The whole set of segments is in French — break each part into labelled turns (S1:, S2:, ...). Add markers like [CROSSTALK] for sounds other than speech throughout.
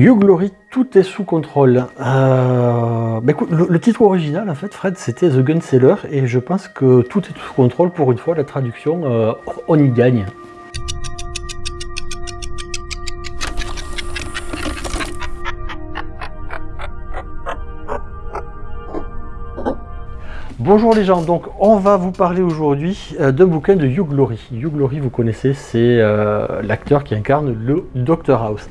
S1: You Glory, tout est sous contrôle. Euh, bah le, titre original, en fait, Fred, c'était The Gun Seller, et je pense que tout est sous contrôle pour une fois. La traduction, euh, on y gagne. Bonjour les gens, donc on va vous parler aujourd'hui euh, d'un bouquin de Hugh Glory. Hugh Glory, vous connaissez, c'est l'acteur qui incarne le Dr House.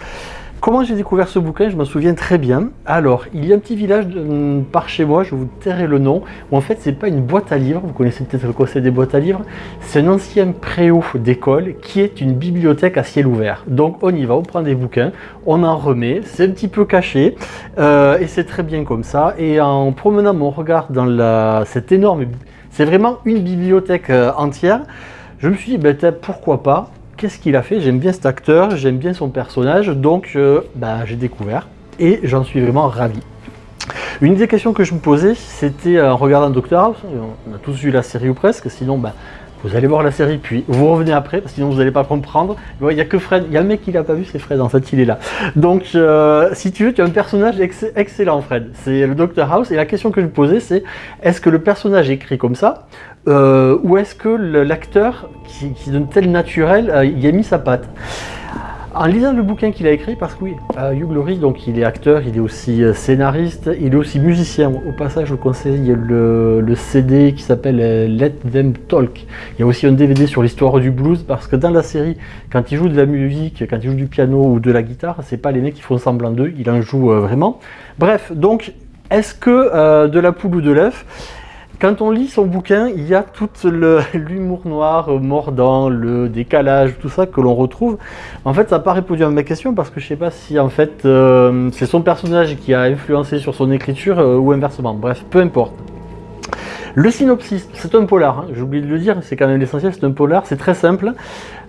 S1: Comment j'ai découvert ce bouquin Je m'en souviens très bien. Alors, il y a un petit village de, par chez moi, je vous tairai le nom, en fait, c'est pas une boîte à livres, vous connaissez peut-être le concept des boîtes à livres, c'est un ancien préau d'école qui est une bibliothèque à ciel ouvert. Donc, on y va, on prend des bouquins, on en remet, c'est un petit peu caché, euh, et c'est très bien comme ça. Et en promenant mon regard dans la, cette énorme... C'est vraiment une bibliothèque euh, entière. Je me suis dit, ben, pourquoi pas qu'est-ce qu'il a fait? J'aime bien cet acteur, j'aime bien son personnage, donc euh, bah, j'ai découvert et j'en suis vraiment ravi. Une des questions que je me posais, c'était en regardant Doctor House, on a tous vu la série ou presque, sinon bah, vous allez voir la série, puis vous revenez après, sinon vous n'allez pas comprendre. Il n'y a que Fred, il y a un mec qui l'a pas vu, c'est Fred, en fait, il est là. Donc, euh, si tu veux, tu as un personnage excellent, Fred. C'est le Dr House, et la question que je posais, c'est est-ce que le personnage écrit comme ça, euh, ou est-ce que l'acteur, qui, qui donne tel naturel, euh, il a mis sa patte? En lisant le bouquin qu'il a écrit, parce que oui, euh, Hugh Glory, donc il est acteur, il est aussi euh, scénariste, il est aussi musicien. Au passage, je vous conseille le, le CD qui s'appelle euh, Let Them Talk. Il y a aussi un DVD sur l'histoire du blues, parce que dans la série, quand il joue de la musique, quand il joue du piano ou de la guitare, c'est pas les mecs qui font semblant d'eux, il en joue vraiment. Bref, donc, est-ce que de la poule ou de l'œuf quand on lit son bouquin, il y a tout [LAUGHS] l'humour noir euh, mordant, le décalage, tout ça que l'on retrouve. En fait, ça n'a pas répondu à ma question parce que je ne sais pas si en fait euh, c'est son personnage qui a influencé sur son écriture euh, ou inversement. Bref, peu importe. Le synopsis, c'est un polar, hein. j'ai oublié de le dire, c'est quand même l'essentiel, c'est un polar, c'est très simple.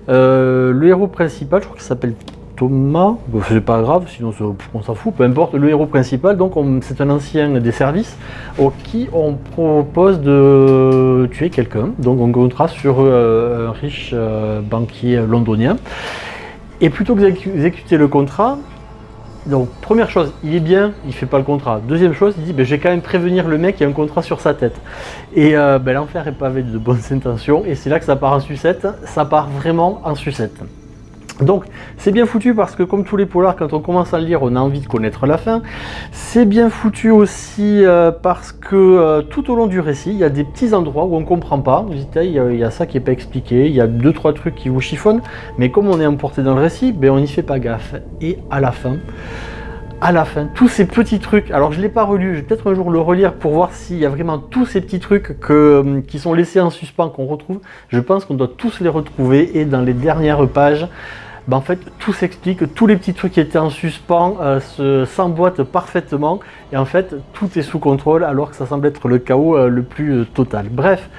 S1: le héros principal, je crois qu'il s'appelle Thomas, c'est pas grave, sinon on s'en fout, peu importe, le héros principal, donc c'est un ancien des services au qui on propose de tuer quelqu'un, donc on comptera sur euh, un riche euh, banquier londonien. Et plutôt que d'exécuter le contrat, donc première chose, il est bien, il fait pas le contrat. Deuxième chose, il dit ben, je quand même prévenir le mec qui a un contrat sur sa tête. Et euh, ben, l'enfer est pavé de bonnes [LAUGHS] intentions, et c'est là que ça part en sucette, ça part vraiment en sucette. Donc c'est bien foutu parce que comme tous les polars, quand on commence à le lire, on a envie de connaître la fin. C'est bien foutu aussi euh, parce que euh, tout au long du récit, il y a des petits endroits où on ne comprend pas. Vous dites, il y, a, ça qui n'est pas expliqué, il y a deux trois trucs qui vous chiffonnent, mais comme on est emporté dans le récit, ben, on n'y fait pas gaffe. Et à la fin, à la fin, tous ces petits trucs, alors je ne l'ai pas relu, je vais peut-être un jour le relire pour voir s'il y a vraiment tous ces petits trucs que, qui sont laissés en suspens qu'on retrouve. Je pense qu'on doit tous les retrouver et dans les dernières pages, bah, en fait tout s'explique, tous les petits trucs qui étaient en suspens euh, s'emboîtent parfaitement et en fait tout est sous contrôle alors que ça semble être le chaos euh, le plus euh, total. Bref,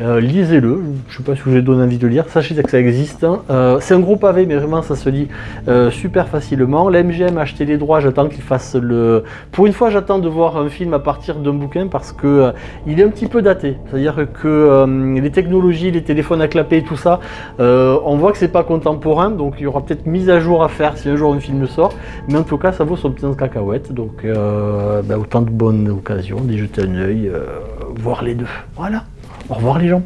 S1: euh, lisez-le, je ne sais pas si je vous ai donné envie de lire, sachez que ça existe. Hein. Euh, c'est un gros pavé, mais vraiment ça se lit euh, super facilement. La MGM a acheté les droits, j'attends qu'il fasse le... Pour une fois, j'attends de voir un film à partir d'un bouquin parce que il est un petit peu daté. C'est-à-dire que les technologies, les téléphones à clapper et tout ça, on voit que c'est pas contemporain, donc il y aura peut-être mise à jour à faire si un jour un film sort. Mais en tout cas, ça vaut son petit cacahuète, donc ben, autant de bonnes occasions d'y jeter un œil, voir les deux. Voilà. Au revoir les gens.